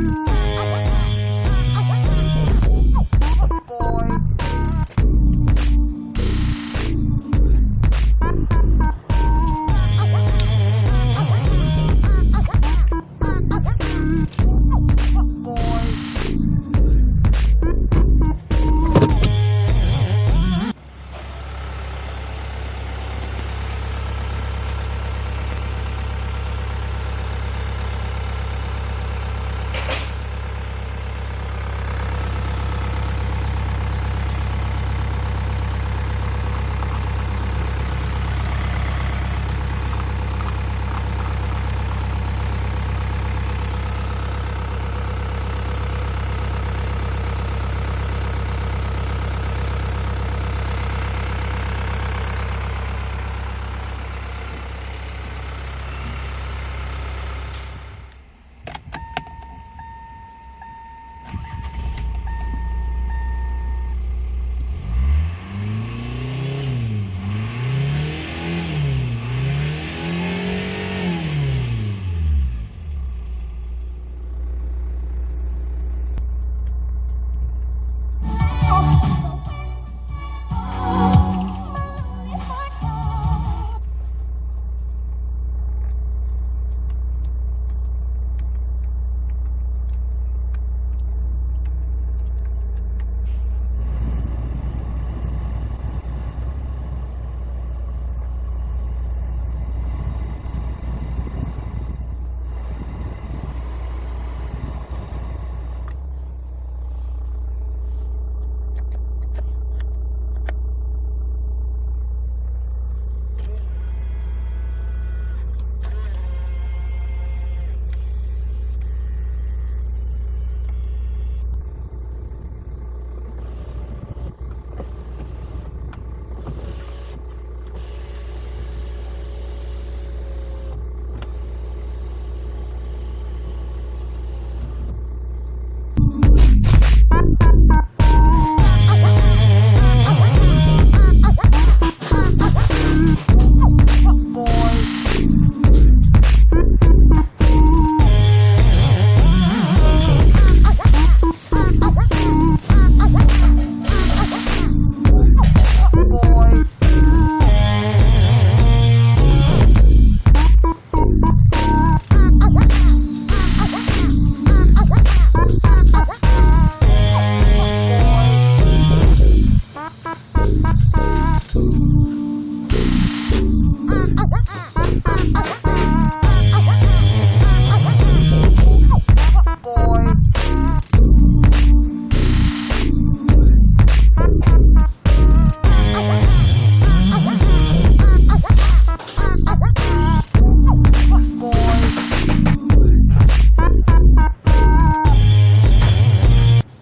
Mm-hmm.